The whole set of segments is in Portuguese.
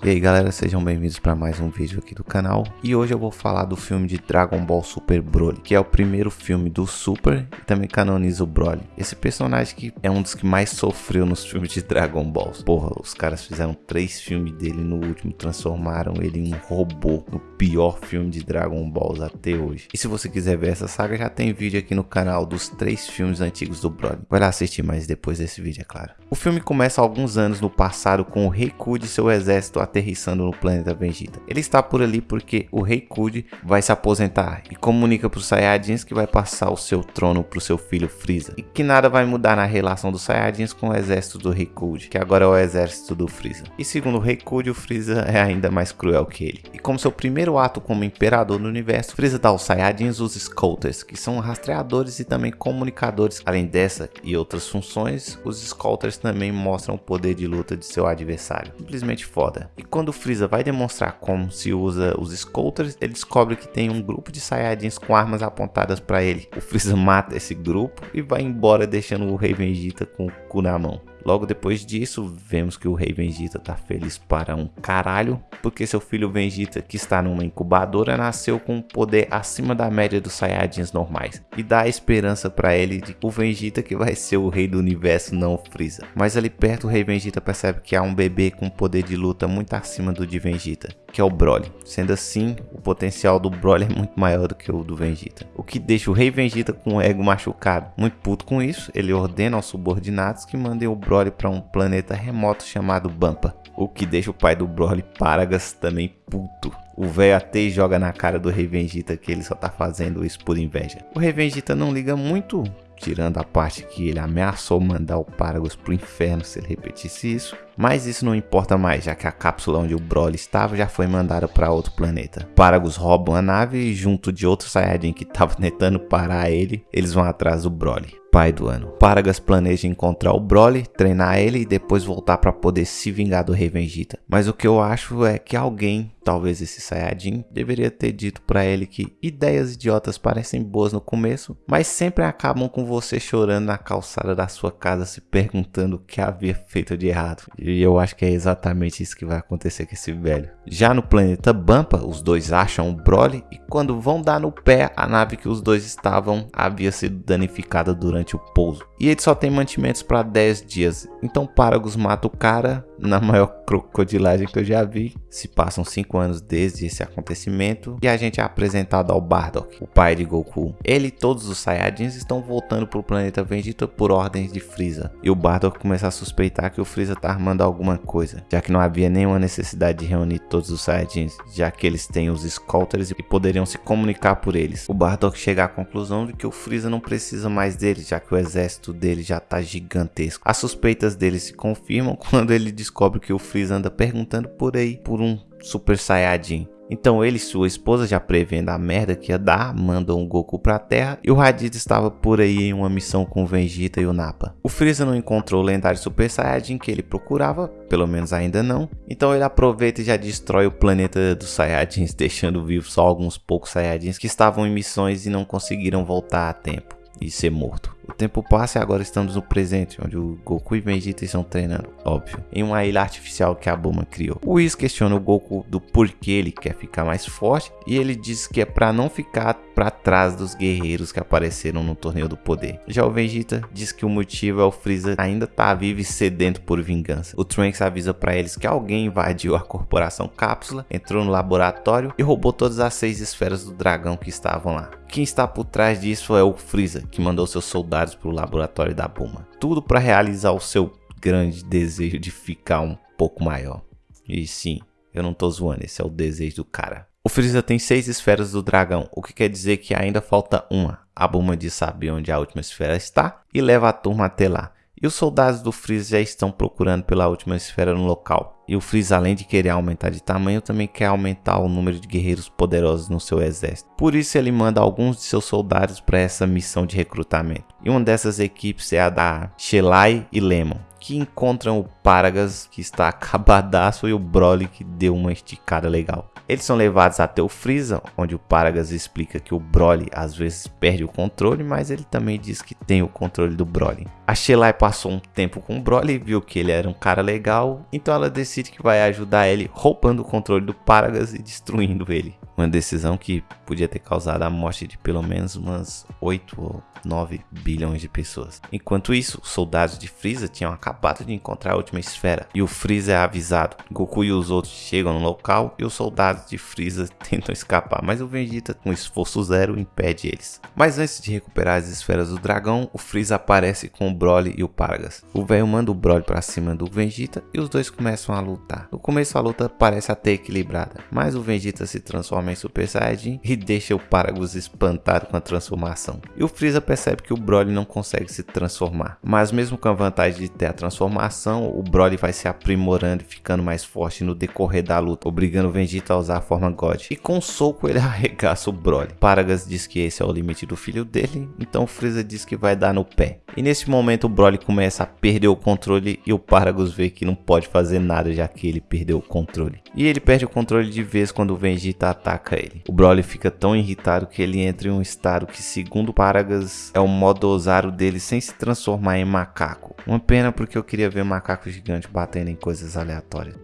E aí galera, sejam bem-vindos para mais um vídeo aqui do canal. E hoje eu vou falar do filme de Dragon Ball Super Broly Que é o primeiro filme do Super e também canoniza o Broly. Esse personagem que é um dos que mais sofreu nos filmes de Dragon Ball. Porra, os caras fizeram três filmes dele no último Transformaram ele em um robô No pior filme de Dragon Ball até hoje. E se você quiser ver essa saga, já tem vídeo aqui no canal dos três filmes antigos do Broly. Vai lá assistir mais depois desse vídeo, é claro. O filme começa alguns anos no passado com o Rei Ku e seu exército aterrissando no planeta Vegeta. Ele está por ali porque o Rei Kud vai se aposentar e comunica para os Saiyajins que vai passar o seu trono para o seu filho Freeza. E que nada vai mudar na relação dos Saiyajins com o exército do Rei Kud, que agora é o exército do Freeza. E segundo o Rei Kud, o Freeza é ainda mais cruel que ele. E como seu primeiro ato como imperador do universo, Freeza dá aos Saiyajins os Scouters, que são rastreadores e também comunicadores. Além dessa e outras funções, os Scouters também mostram o poder de luta de seu adversário. Simplesmente foda. E quando o Freeza vai demonstrar como se usa os Scouters, ele descobre que tem um grupo de Saiyajins com armas apontadas para ele. O Freeza mata esse grupo e vai embora deixando o Rei Vegeta com o cu na mão. Logo depois disso, vemos que o rei Vegeta tá feliz para um caralho, porque seu filho Vegeta, que está numa incubadora, nasceu com um poder acima da média dos Saiyajins normais, e dá a esperança para ele de o Vegeta que vai ser o rei do universo, não o Freeza. Mas ali perto o rei Vegeta percebe que há um bebê com poder de luta muito acima do de Vegeta, que é o Broly. Sendo assim, o potencial do Broly é muito maior do que o do Vegeta, o que deixa o rei Vegeta com o ego machucado. Muito puto com isso, ele ordena aos subordinados que mandem o Broly para um planeta remoto chamado Bampa, o que deixa o pai do Broly Paragas também puto. O velho até joga na cara do Rei Vegeta que ele só tá fazendo isso por inveja. O Rei Vegeta não liga muito, tirando a parte que ele ameaçou mandar o Paragus pro inferno se ele repetisse isso. Mas isso não importa mais, já que a cápsula onde o Broly estava já foi mandada para outro planeta. Paragus roubam a nave e junto de outro Saiyajin que estava tentando parar ele, eles vão atrás do Broly pai do ano. Paragas planeja encontrar o Broly, treinar ele e depois voltar para poder se vingar do Rei Vegeta. Mas o que eu acho é que alguém Talvez esse Sayajin deveria ter dito para ele que ideias idiotas parecem boas no começo, mas sempre acabam com você chorando na calçada da sua casa se perguntando o que havia feito de errado. E eu acho que é exatamente isso que vai acontecer com esse velho. Já no planeta Bampa, os dois acham o Broly e quando vão dar no pé, a nave que os dois estavam havia sido danificada durante o pouso. E ele só tem mantimentos para 10 dias, então Paragus mata o cara na maior crocodilagem que eu já vi. Se passam 5 anos desde esse acontecimento e a gente é apresentado ao Bardock, o pai de Goku. Ele e todos os Saiyajins estão voltando para o planeta Vegeta por ordens de Freeza. E o Bardock começa a suspeitar que o Freeza está armando alguma coisa, já que não havia nenhuma necessidade de reunir todos os Saiyajins, já que eles têm os Scouters e poderiam se comunicar por eles. O Bardock chega à conclusão de que o Freeza não precisa mais deles, já que o exército dele já está gigantesco. As suspeitas dele se confirmam quando ele descobre que o Freeza anda perguntando por aí por um Super Saiyajin. Então ele e sua esposa, já prevendo a merda que ia dar, mandam o Goku pra Terra e o Raditz estava por aí em uma missão com o Vegeta e o Nappa. O Freeza não encontrou o lendário Super Saiyajin que ele procurava, pelo menos ainda não, então ele aproveita e já destrói o planeta dos Saiyajins, deixando vivo só alguns poucos Saiyajins que estavam em missões e não conseguiram voltar a tempo e ser morto. O tempo passa e agora estamos no presente, onde o Goku e Vegeta estão treinando, óbvio, em uma ilha artificial que a Bulma criou. O Whis questiona o Goku do porquê ele quer ficar mais forte e ele diz que é para não ficar para trás dos guerreiros que apareceram no Torneio do Poder. Já o Vegeta diz que o motivo é o Freeza ainda tá vivo e sedento por vingança. O Trunks avisa para eles que alguém invadiu a corporação Cápsula, entrou no laboratório e roubou todas as seis esferas do dragão que estavam lá. Quem está por trás disso é o Freeza, que mandou seus soldados voltados para laboratório da Bulma. Tudo para realizar o seu grande desejo de ficar um pouco maior. E sim, eu não tô zoando, esse é o desejo do cara. O Freeza tem seis esferas do dragão, o que quer dizer que ainda falta uma. A Bulma diz saber onde a última esfera está e leva a turma até lá. E os soldados do Freeza já estão procurando pela última esfera no local. E o Freeza, além de querer aumentar de tamanho, também quer aumentar o número de guerreiros poderosos no seu exército. Por isso ele manda alguns de seus soldados para essa missão de recrutamento. E uma dessas equipes é a da Shelai e Lemon, que encontram o Paragas, que está acabadaço, e o Broly, que deu uma esticada legal. Eles são levados até o Freeza, onde o Paragas explica que o Broly às vezes perde o controle, mas ele também diz que tem o controle do Broly. A Shelai passou um tempo com o Broly e viu que ele era um cara legal, então ela decide que vai ajudar ele roubando o controle do Paragas e destruindo ele. Uma decisão que podia ter causado a morte de pelo menos umas 8 ou 9 bilhões de pessoas. Enquanto isso, os soldados de Freeza tinham acabado de encontrar a última esfera e o Freeza é avisado. Goku e os outros chegam no local e os soldados de Freeza tentam escapar, mas o Vegeta com esforço zero impede eles. Mas antes de recuperar as esferas do dragão, o Freeza aparece com o Broly e o Paragas. O velho manda o Broly para cima do Vegeta e os dois começam a lutar. No começo a luta parece até equilibrada, mas o Vegeta se transforma transforma em Super Saiyajin e deixa o Paragus espantado com a transformação. E o Freeza percebe que o Broly não consegue se transformar, mas mesmo com a vantagem de ter a transformação, o Broly vai se aprimorando e ficando mais forte no decorrer da luta, obrigando o Vegeta a usar a forma God. E com um soco ele arregaça o Broly. Paragas diz que esse é o limite do filho dele, então Freeza diz que vai dar no pé. E nesse momento o Broly começa a perder o controle e o Paragus vê que não pode fazer nada já que ele perdeu o controle. E ele perde o controle de vez quando o Vegeta ataca ele. O Broly fica tão irritado que ele entra em um estado que, segundo Paragas, é o modo ousado dele sem se transformar em macaco. Uma pena porque eu queria ver macaco gigante batendo em coisas aleatórias.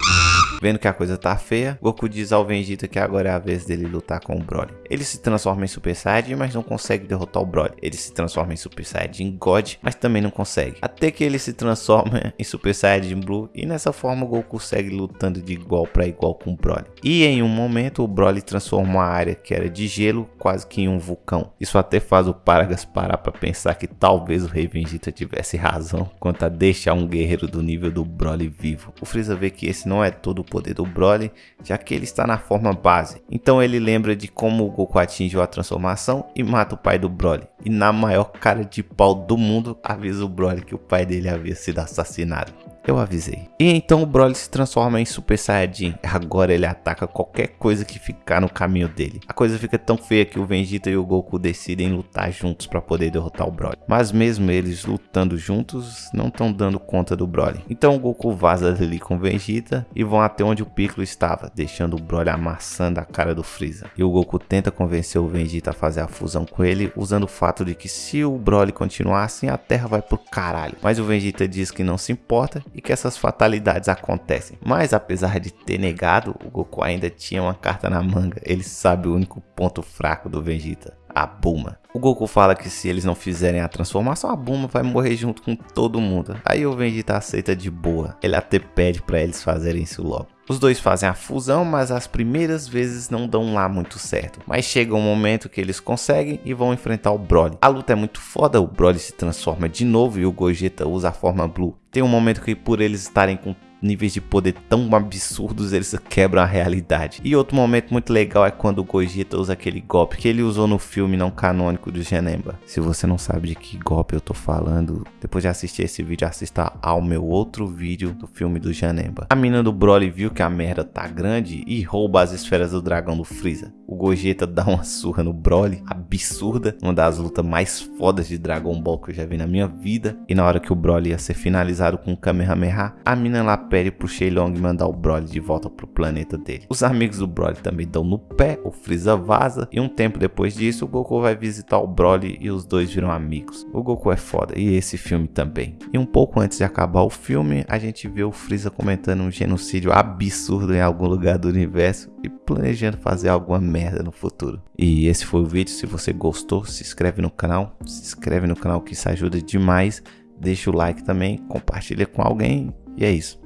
Vendo que a coisa tá feia, Goku diz ao Vegeta que agora é a vez dele lutar com o Broly. Ele se transforma em Super Saiyajin, mas não consegue derrotar o Broly. Ele se transforma em Super Saiyajin God, mas também não consegue. Até que ele se transforma em Super Saiyajin Blue e nessa forma Goku segue lutando de igual para igual com o Broly. E em um momento o Broly transforma a área que era de gelo quase que em um vulcão. Isso até faz o Paragas parar para pensar que talvez o Rei Vegeta tivesse razão quanto a deixar um guerreiro do nível do Broly vivo. O Freeza vê que esse não é todo o poder do Broly, já que ele está na forma base. Então ele lembra de como o Goku atingiu a transformação e mata o pai do Broly. E na maior cara de pau do mundo avisa o Broly que o pai dele havia sido assassinado. Eu avisei. E então o Broly se transforma em Super Saiyajin. Agora ele ataca qualquer coisa que ficar no caminho dele. A coisa fica tão feia que o Vegeta e o Goku decidem lutar juntos para poder derrotar o Broly. Mas mesmo eles lutando juntos, não estão dando conta do Broly. Então o Goku vaza dali com o Vegeta e vão até onde o Piccolo estava, deixando o Broly amassando a cara do Freeza. E o Goku tenta convencer o Vegeta a fazer a fusão com ele, usando o fato de que se o Broly continuar assim, a Terra vai pro caralho. Mas o Vegeta diz que não se importa e que essas fatalidades acontecem. Mas apesar de ter negado, o Goku ainda tinha uma carta na manga. Ele sabe o único ponto fraco do Vegeta. A Bulma. O Goku fala que se eles não fizerem a transformação, a Bulma vai morrer junto com todo mundo. Aí o Vegeta aceita de boa. Ele até pede para eles fazerem isso logo. Os dois fazem a fusão, mas as primeiras vezes não dão lá muito certo. Mas chega um momento que eles conseguem e vão enfrentar o Broly. A luta é muito foda, o Broly se transforma de novo e o Gogeta usa a forma Blue. Tem um momento que por eles estarem com níveis de poder tão absurdos, eles quebram a realidade. E outro momento muito legal é quando o Gogeta usa aquele golpe que ele usou no filme não canônico do Genemba. Se você não sabe de que golpe eu tô falando, depois de assistir esse vídeo, assista ao meu outro vídeo do filme do Genemba. A mina do Broly viu que a merda tá grande e rouba as esferas do dragão do Freeza. O Gogeta dá uma surra no Broly, absurda, uma das lutas mais fodas de Dragon Ball que eu já vi na minha vida. E na hora que o Broly ia ser finalizado com o Kamehameha, a mina lá pede pro Shenlong mandar o Broly de volta pro planeta dele. Os amigos do Broly também dão no pé, o Freeza vaza e um tempo depois disso o Goku vai visitar o Broly e os dois viram amigos. O Goku é foda e esse filme também. E um pouco antes de acabar o filme, a gente vê o Freeza comentando um genocídio absurdo em algum lugar do universo e planejando fazer alguma merda no futuro. E esse foi o vídeo. Se você gostou, se inscreve no canal. Se inscreve no canal que isso ajuda demais. Deixa o like também, compartilha com alguém. E é isso.